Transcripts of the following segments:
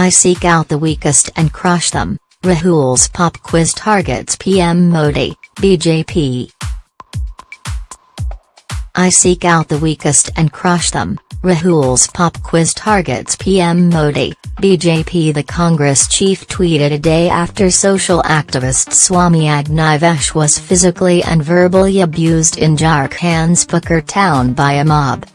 I seek out the weakest and crush them, Rahul's pop quiz targets PM Modi, BJP. I seek out the weakest and crush them, Rahul's pop quiz targets PM Modi, BJP The Congress chief tweeted a day after social activist Swami Agnivesh was physically and verbally abused in Jharkhand's Pakur town by a mob.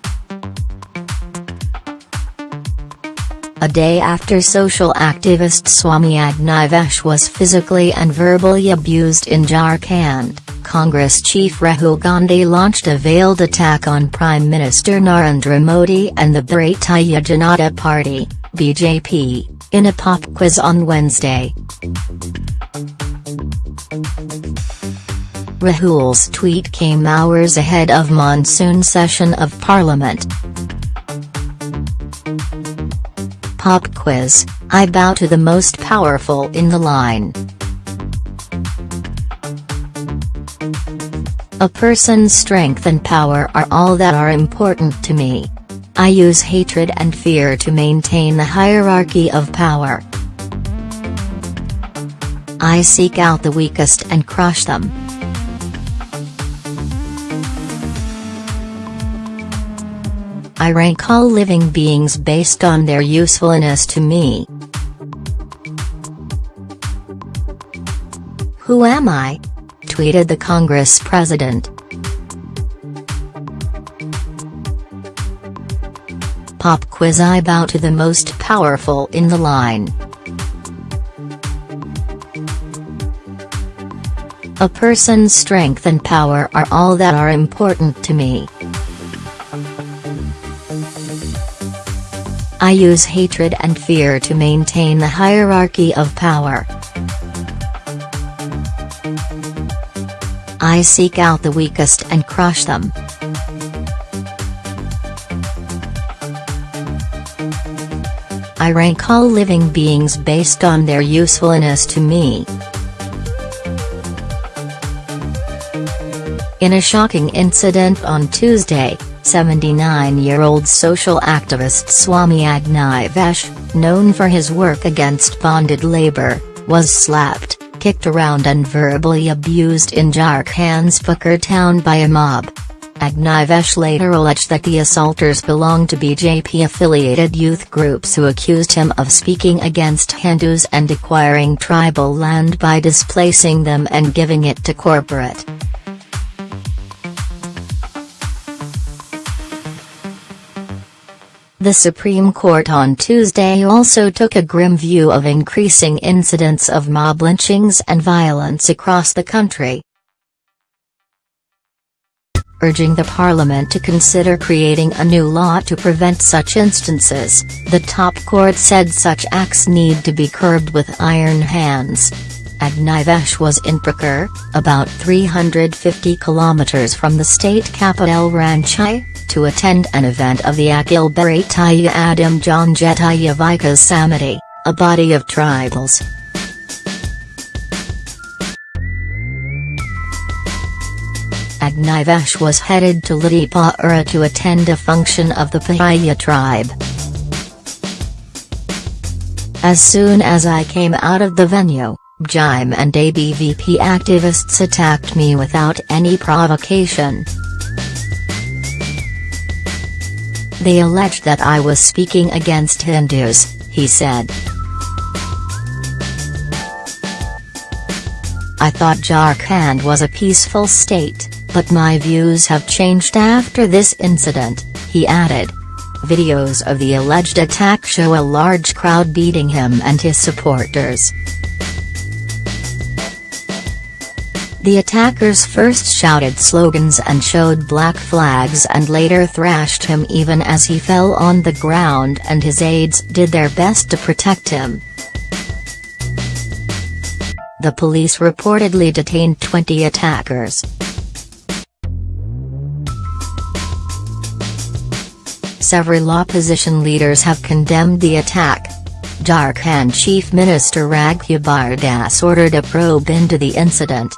A day after social activist Swami Agnivesh was physically and verbally abused in Jharkhand, Congress chief Rahul Gandhi launched a veiled attack on Prime Minister Narendra Modi and the Bharatiya Janata Party, BJP, in a pop quiz on Wednesday. Rahul's tweet came hours ahead of monsoon session of parliament. Pop quiz, I bow to the most powerful in the line. A person's strength and power are all that are important to me. I use hatred and fear to maintain the hierarchy of power. I seek out the weakest and crush them. I rank all living beings based on their usefulness to me. Who am I? tweeted the Congress president. Pop quiz I bow to the most powerful in the line. A person's strength and power are all that are important to me. I use hatred and fear to maintain the hierarchy of power. I seek out the weakest and crush them. I rank all living beings based on their usefulness to me. In a shocking incident on Tuesday, 79-year-old social activist Swami Agnivesh, known for his work against bonded labor, was slapped, kicked around and verbally abused in Jharkhand's Pakur town by a mob. Agnivesh later alleged that the assaulters belonged to BJP-affiliated youth groups who accused him of speaking against Hindus and acquiring tribal land by displacing them and giving it to corporate. The Supreme Court on Tuesday also took a grim view of increasing incidents of mob lynchings and violence across the country. Urging the parliament to consider creating a new law to prevent such instances, the top court said such acts need to be curbed with iron hands. Agnivesh was in Pakur, about 350 kilometers from the state capital Ranchi, to attend an event of the Akhil Bharatiya Udyam Janjatiya Vikas Samiti, a body of tribals. Agnivesh was headed to Littipara to attend a function of the Pahariya tribe. As soon as I came out of the venue, Jim and ABVP activists attacked me without any provocation. They alleged that I was speaking against Hindus, he said. I thought Jharkhand was a peaceful state, but my views have changed after this incident, he added. Videos of the alleged attack show a large crowd beating him and his supporters. The attackers first shouted slogans and showed black flags and later thrashed him even as he fell on the ground and his aides did their best to protect him. The police reportedly detained 20 attackers. Several opposition leaders have condemned the attack. Jharkhand Chief Minister Raghubar Das ordered a probe into the incident.